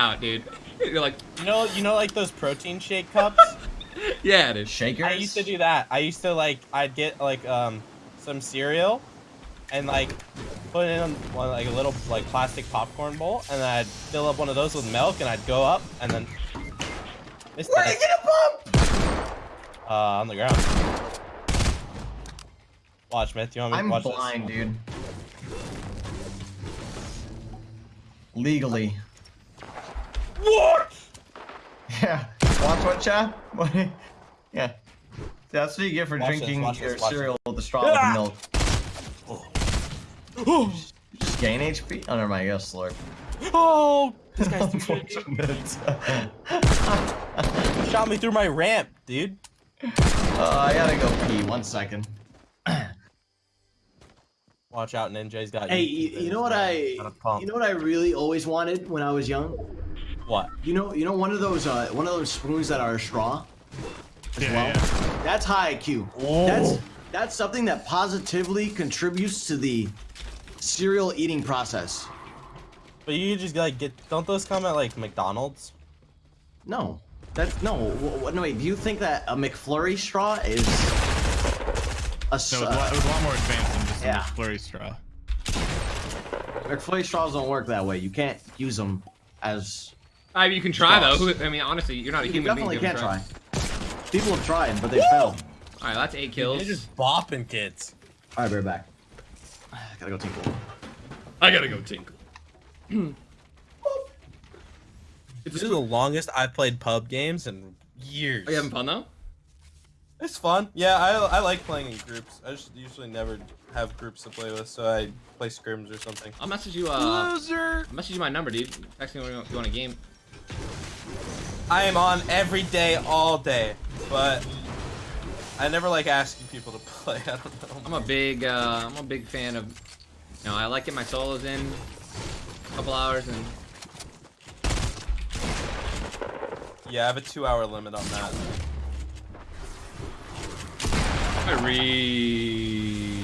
out, dude. You're like, You know, you know, like those protein shake cups. yeah, dude. Shakers. I used to do that. I used to like, I'd get like um some cereal, and like put it in one like a little like plastic popcorn bowl, and then I'd fill up one of those with milk, and I'd go up, and then. Where did you get a bump? Uh, on the ground. Watch, Myth. You want me to I'm watch blind, this? dude. Legally. What? Yeah. Watch what, chat? What? Yeah. That's what you get for Watch drinking watch your this, watch cereal with the straw Ah! with milk. Just gain HP? Oh, never mind. You got slurp. Oh, this guy's too shit. Shot me through my ramp, dude. Uh, I gotta go pee. One second. Watch out, Ninja's got. Hey, you, you know what. I you know what I really always wanted when I was young? What? You know you know one of those uh, one of those spoons that are a straw as Yeah, well. yeah. That's high IQ. Oh. That's that's something that positively contributes to the cereal eating process. But you just like get. Don't those come at like McDonald's? No. That's no. w- w- No wait. Do you think that a McFlurry straw is a s- No, it was, a uh, lot, it was a lot more advanced than just Yeah. a McFlurry straw. McFlurry straws don't work that way. You can't use them as. I mean, you can try though. Straws. Who- I mean, honestly, you're not a You human definitely being. can Give it try. People have tried, but they failed. All right, that's eight kills. They're just bopping kids. All right, we're back. I gotta go tinkle. I gotta go tinkle. This is the longest I've played pub games in years. Are you having fun though? It's fun. Yeah, I, I like playing in groups. I just usually never have groups to play with, so I play scrims or something. I'll message you. Uh, Loser. I'll message you my number, dude. Text me when you want a game. I am on every day, all day, but I never like asking people to play. I don't know. I'm a big, uh, I'm a big fan of. You know, I like getting my solos in a couple hours and Yeah, I have a two-hour limit on that. I really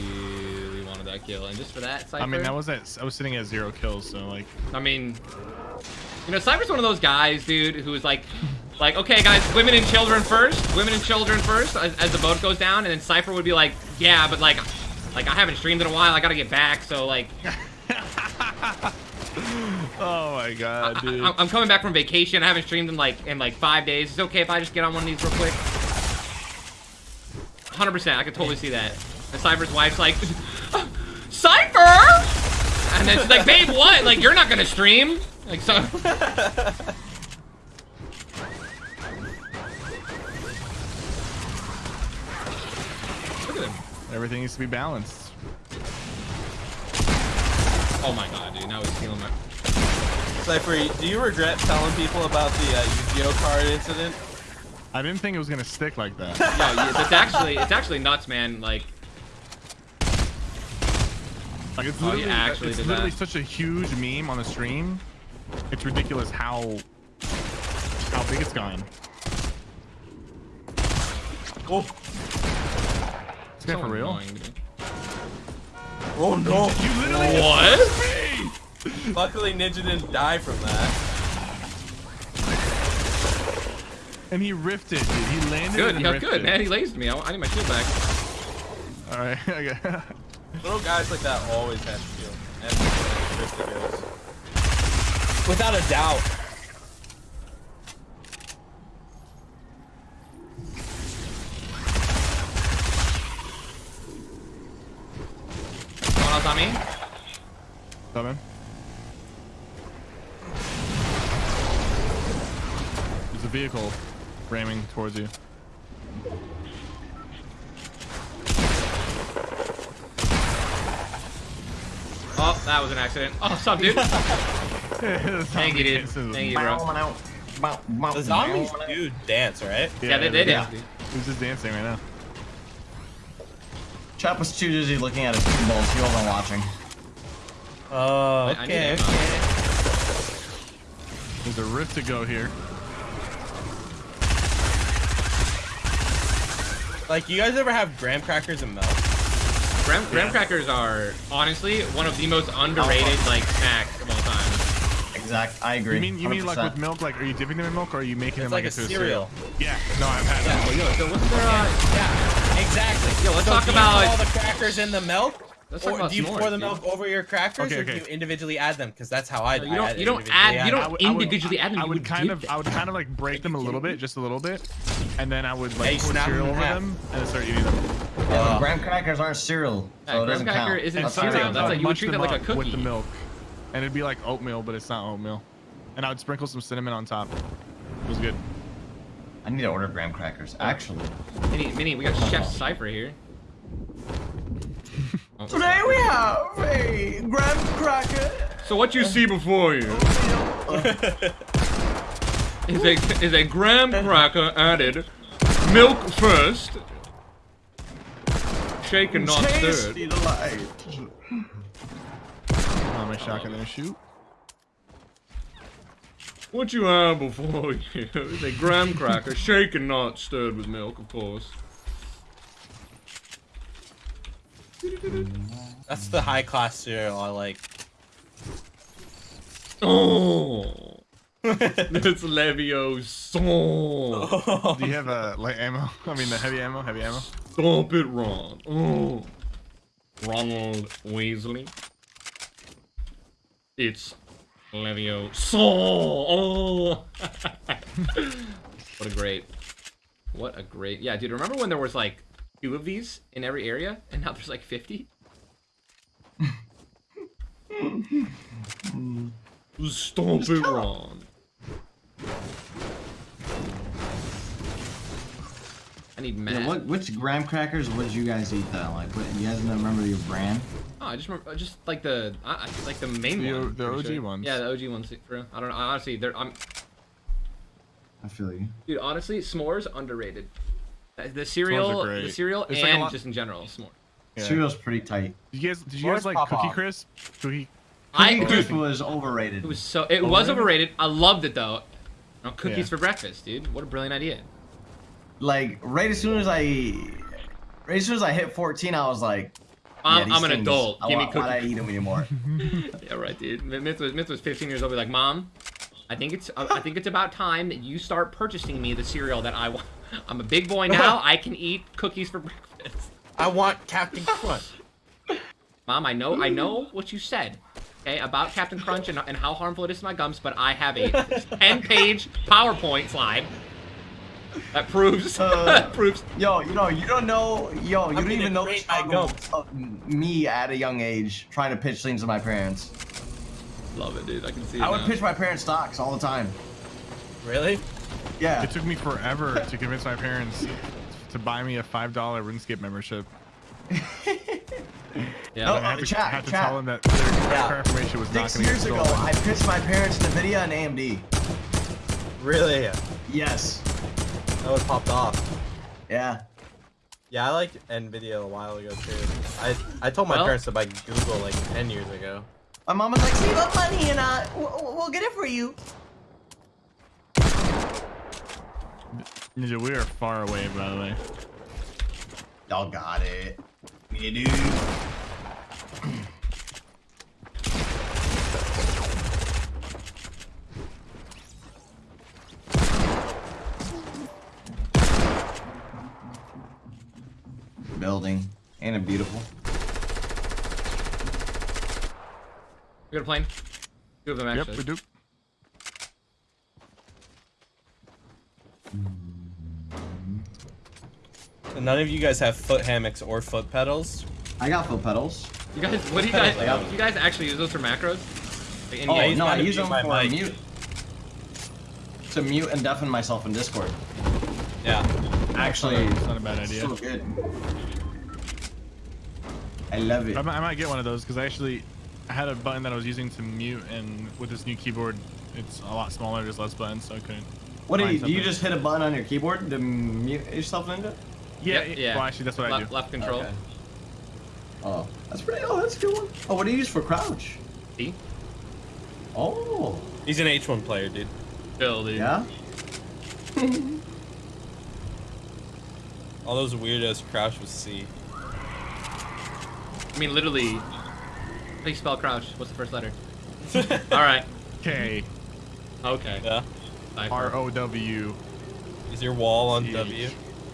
wanted that kill, and just for that, Sypher. I mean, that was at, I was sitting at zero kills, so like, I mean, you know, Sypher's one of those guys, dude, who is like, like, okay, guys, women and children first, women and children first, as, as the boat goes down, and then Sypher would be like, yeah, but like, like I haven't streamed in a while, I gotta get back, so like, oh my god, dude. I, am coming back from vacation, I haven't streamed in like in like five days. It's okay if I just get on one of these real quick. 100%, I could totally see that. And Sypher's wife's like, Sypher! And then she's like, babe, what? Like, you're not gonna stream? Like, so. Look at him. Everything needs to be balanced. Oh my god, dude. Now he's stealing my. Sypher, do you regret telling people about the uh, Yu-Gi-Oh card incident? I didn't think it was gonna stick like that. No, yeah, it's actually it's actually nuts, man. Like, Like it's Oh, he literally, actually it's literally that. such a huge meme on the stream. It's ridiculous how how big it's gone. Oh, It's guy so for real. annoying, oh no! You literally What? Luckily, Ninja didn't die from that. and he riffed it, dude. He landed Good, and yeah, riffed good, it. man. He lazed me. I, I need my shield back. All right, okay. Little guys like that always have shield. And Rifty goes. Without a doubt. Someone else on me? Come in. There's a vehicle ramming towards you. Oh, that was an accident. Oh, what's up, dude? Thank you, dude. Thank you, bro. The zombies do dance, right? Yeah, they did. Yeah. Yeah. He's just dancing right now. Chop was too busy looking at his two balls. He wasn't watching. Oh, I need okay, okay. There's a rift to go here. Like, you guys ever have graham crackers and milk? Graham, graham crackers are honestly one of the most underrated like snacks of all time. Exact. I agree. You mean you mean like with milk? Like, are you dipping them in milk, or are you making It's them like a into cereal. Yeah. No, I've had that. Yo, so what's there? Uh, Yeah, exactly. Yo, let's so talk do about- put all the crackers in the milk. Let's talk or about do you s'mores, pour the dude. milk over your crackers, Okay, or do you individually add them? Because that's how I. you don't. add You don't add. You don't I would- individually add them. I you would kind of, them. I would kind of like break them a little bit, just a little bit, and then I would like you pour snap cereal over them and then start eating them. Yeah, Uh, graham crackers aren't cereal, Yeah, so it graham doesn't cracker count. isn't cereal, cereal. that's I like- you would treat them that like a cookie. with the milk, and it'd be like oatmeal, but it's not oatmeal. And I would sprinkle some cinnamon on top. It was good. I need to order graham crackers. Actually, Mini, mini, we got Chef Sypher here. Oh. today we have a graham cracker. So what you see before you is a is a graham cracker added, milk first, shaken not stirred. Tasty delight. My shotgun there, shoot. What you have before you is a graham cracker, shaken not stirred with milk, of course. That's the high class cereal I like. Oh, that's Leviosa. Do you have uh, light ammo? I mean, the heavy ammo, heavy ammo. Stop it, Ron. Oh. Ronald Weasley. It's Leviosa. Oh. what a great. What a great. Yeah, dude, remember when there was like two of these in every area and now there's like 50? Stop it, Ron. I need math. Yeah, what which graham crackers would you guys eat though? Like, what, you guys remember your brand? Oh, I just remember, just like the, I, I- like the main The one. The OG sure. ones. Yeah, the OG ones. For real. I don't know. Honestly, they're, I'm, I feel you. dude. Honestly, s'mores underrated. The cereal, the cereal, It's and lot- just in general, s'more. Yeah. Cereal's pretty tight. Did you guys, did you guys like pop Cookie off. Crisp? Cookie. I, Cookie dude, Crisp was overrated. it was so, it was Overrated? overrated. I loved it though. You know, cookies Yeah. for breakfast, dude. What a brilliant idea. like right as soon as I, right as soon as I hit 14, I was like, I'm, yeah, I'm an adult. I Give me want- Why I eat them anymore? Yeah, right, dude. Myth was, Myth was 15 years old. Be like, mom, I think it's, uh, I think it's about time that you start purchasing me the cereal that I want. I'm a big boy now. I can eat cookies for breakfast. I want Captain Crunch. Mom, I know, I know what you said, okay, about Captain Crunch and, and how harmful it is to my gums, but I have a 10-page PowerPoint slide that proves, Uh. that proves. Yo, you know, you don't know, yo, you don't even know the great struggle of me at a young age trying to pitch things to my parents. Love it, dude. I can see it I would now. pitch my parents stocks all the time. Really? Yeah. It took me forever to convince my parents to buy me a five dollar RuneScape membership. Yeah, No, I had to, chat, had to chat. tell them that their Yeah. information was not Six going to get years ago. I pitched my parents NVIDIA and AMD. Really? Yes. That was popped off. Yeah. Yeah, I liked Nvidia a while ago too. I I told my Well- parents to buy Google like 10 years ago. My mom was like, save up money and uh, we'll, we'll get it for you. Ninja, we are far away, by the way. Y'all got it. Yeah, dude. Beautiful? We got a plane. Two of them Yep, we do. So none of you guys have foot hammocks or foot pedals. I got foot pedals. You guys, what do you guys? Yeah. Do you guys actually use those for macros? Like, Oh, no, I use them for mic. mute. To mute and deafen myself in Discord. Yeah. Actually, It's not a bad idea. so good. I love it. I might, I might get one of those because I actually had a button that I was using to mute, and with this new keyboard, it's a lot smaller. There's less buttons, so I couldn't. What do you do? You just hit a button on your keyboard to mute yourself into? it? Yeah, Yep, yeah. yeah. Well, actually, that's what I left, do. left control. Okay. Oh, that's pretty. Oh, that's a good one. Oh, what do you use for crouch? See? Oh, He's an H1 player, dude. Chill, dude. yeah. All those weirdos crouch with C. I mean, literally. How do you spell crouch? What's the first letter? All right. K Okay. Yeah. R O W. Is your wall on Huge. W?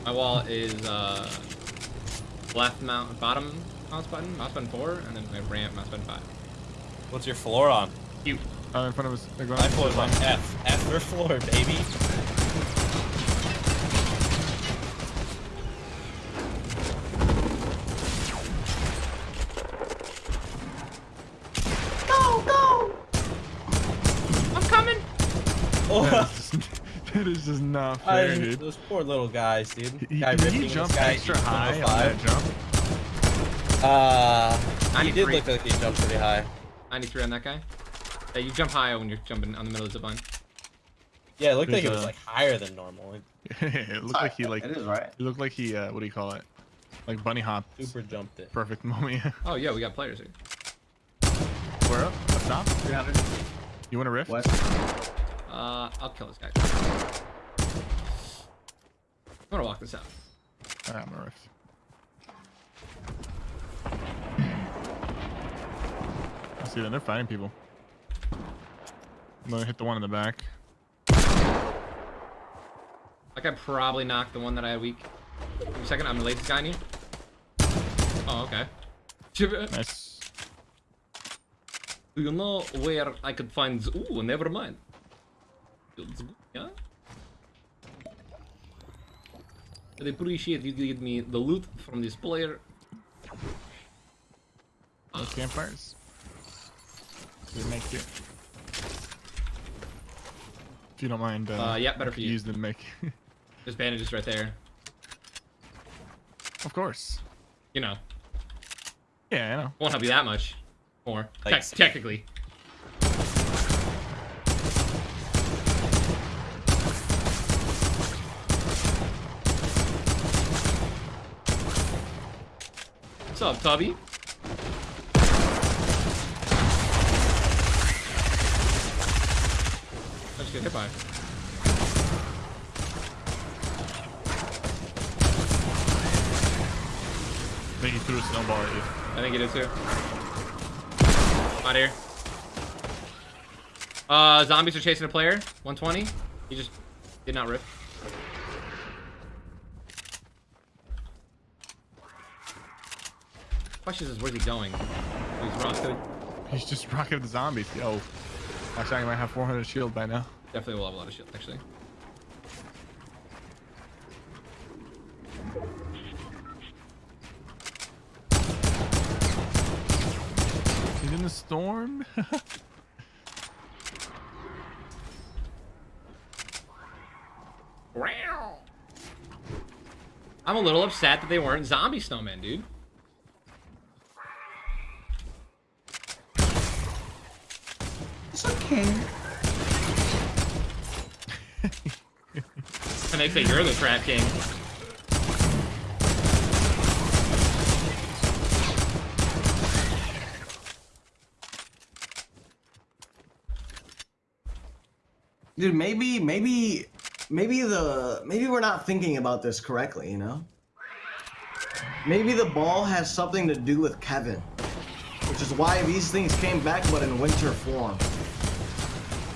My wall is uh left mount bottom mouse button, mouse button four, and then my ramp mouse button five. What's your floor on? You. Uh, in front of us. They're going My floor's on F. F for floor, baby. I'm coming. Oh, That is just, that is just not I- fair, dude. those poor little guys, dude. He, guy did ripping he jump guy extra high on that five. jump? Uh, he did look like he jumped pretty high. 93 on that guy. Yeah, you jump high when you're jumping on the middle of the zip line. Yeah, it looked like There's it was like higher than normal. It it looked like he like. It It is right. looked like he. Uh, what do you call it? Like bunny hop. super jumped it. Perfect moment. Oh yeah, we got players here. Where up? Up top? 300 You want a rift? west. Uh, I'll kill this guy. I'm gonna walk this out. Alright, I'm a rift. I see them. They're fighting people. I'm gonna hit the one in the back. Like I probably knocked the one that I had weak. Give me a second, I'm the latest guy in here. Oh, okay. Do you know where I could find? Ooh, never mind. Yeah. I'd appreciate you give me the loot from this player. No campfires. We make it. If you don't mind, uh, Uh, yeah, better for you. Use the make. There's bandages right there. of course. You know, Yeah, I know. won't help you that much more. Like- Tec- technically. What's up, Tubby? I just get hit by. I think he threw a snowball at you. I think he did too. Out here. Uh, zombies are chasing a player. 120. He just did not rip. Question is, where's he going? He's. He's just rocking the zombies. Yo. Actually, I might have 400 shield by now. Definitely will have a lot of shield, actually. He's in the storm. I'm a little upset that they weren't zombie snowmen, dude. It's okay. And they say you're the trap king. Dude, maybe, maybe, maybe the, maybe we're not thinking about this correctly, you know? Maybe the ball has something to do with Kevin. Which is why these things came back, but in winter form.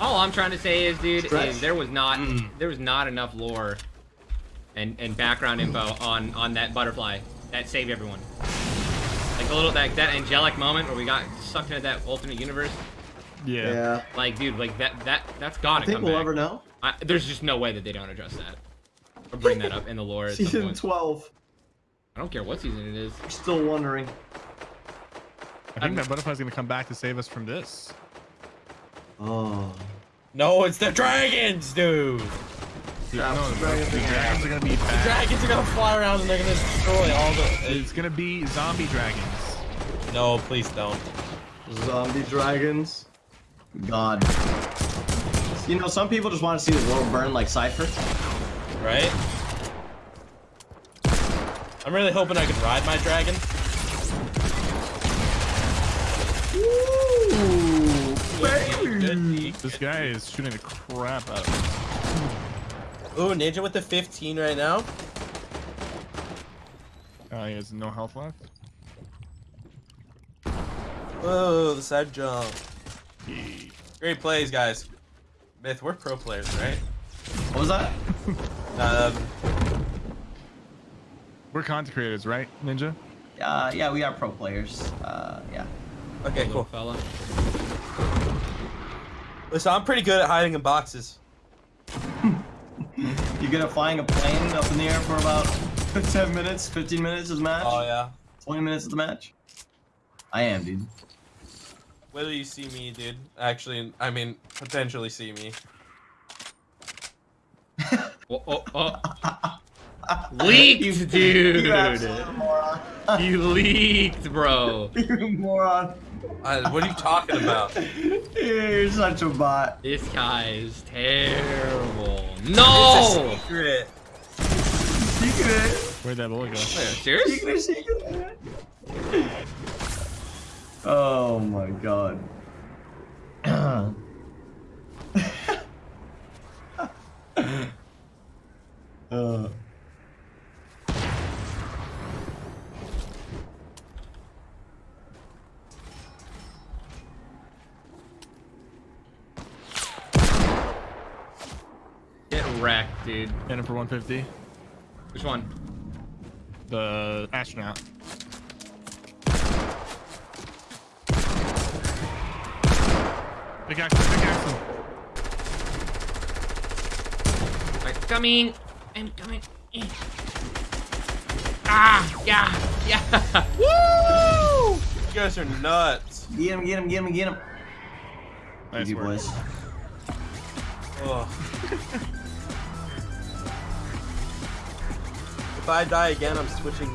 All I'm trying to say is, dude, is there was not mm. there was not enough lore and and background info on on that butterfly that saved everyone. Like a little that that angelic moment where we got sucked into that alternate universe. yeah. Yeah. Like, dude, like that that that's gotta I think come we'll back. ever know. I, there's just no way that they don't address that or bring that up in the lore. At some Season point. 12. I don't care what season it is. I'm still wondering. I think that butterfly's gonna come back to save us from this. Oh. No, it's the dragons, dude. Dude, Yeah, no, the the, dragons the are gonna dragons are gonna be bad. Dragons are gonna fly around and they're gonna destroy all the. It's gonna be zombie dragons. No, please don't. Zombie dragons. God. You know, some people just want to see the world burn like Sypher. Right? I'm really hoping I can ride my dragon. Baby. This guy is shooting the crap out of us. Ooh, Ninja with the 15 right now. Uh, he has no health left. Oh, the side jump. He- Great plays, guys. Myth, we're pro players, right? What was that? Um, We're content creators, right, Ninja? Uh, yeah, we are pro players. Uh, yeah. okay, Little cool. fella. Listen, I'm pretty good at hiding in boxes. You good at flying a plane up in the air for about 10 minutes, 15 minutes of the match? Oh yeah. 20 minutes of the match? I am, dude. Whether you see me, dude. Actually, I mean, potentially see me. Oh, oh, oh. Leaked, dude. You absolute moron. You leaked, bro. you moron. I, what are you talking about? You're such a bot. This guy is terrible. It's No! a secret. Secret. Where'd that bullet go? Serious? Secret, secret. Oh my god. uh. Get wrecked, dude. In it for 150. Which one? The astronaut. Big action, big action. I'm coming. I'm coming. Ah, yeah, yeah. Woo! You guys are nuts. Get him, get him, get him, get him. Nice Easy, work. boys. Ugh. if I die again, I'm switching